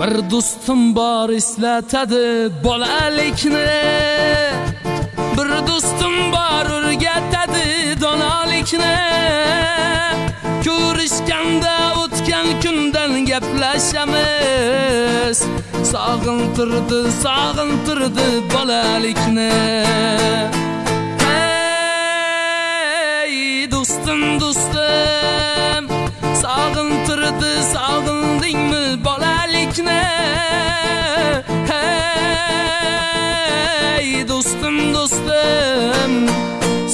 bir do'stim bor eslatadi bolalikni. Bir do'stim bor o'rgatadi donolikni. Ko'rishganda o'tgan kundan gaplashamiz. Sog'intirdi sog'intirdi bolalikni. Hey do'stim do'stim. Sog'intirdi sog'indingmi bolalikni hey do'stim do'stim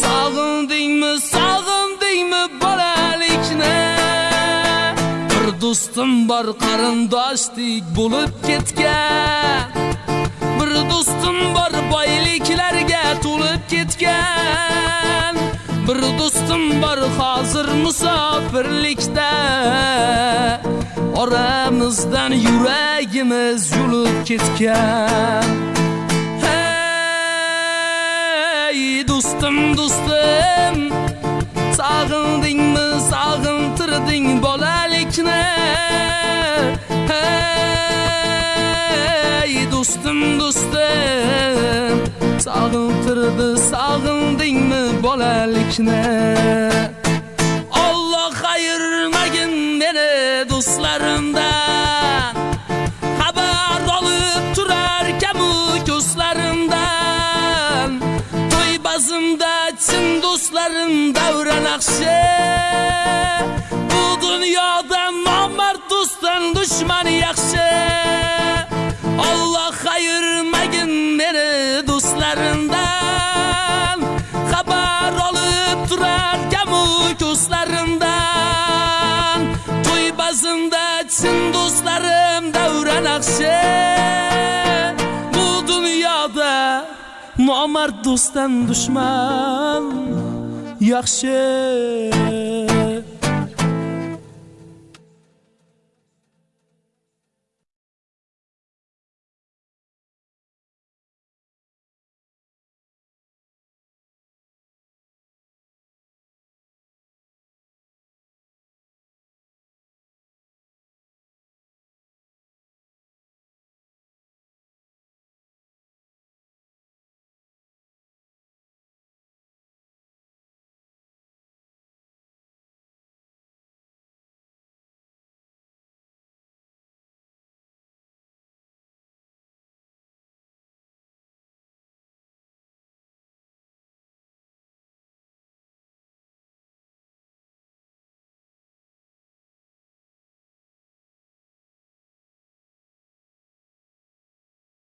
sog'indingmi sog'indingmi bolalikni bir do'stim bor qarindoshdik bo'lib ketgan bir do'stim bor boyliklarga to'lib ketgan bir do'stim bor hozir musofirlikda oramizdan yuragimiz yulib ketgan. Hey do'stim do'stim sog'indingmi sog'intirding bolalikni? Hey do'stim do'stim sog'intirdi sog'indingmi bolalikni? Yanımda etsin dostlarım devre nakşe Bu dünyada namert dosttan düşman yakşı Allah ayırmayın beni dostlarından. Haber alıp durarken bu gözlerim nomard do'stdan dushman yaxshi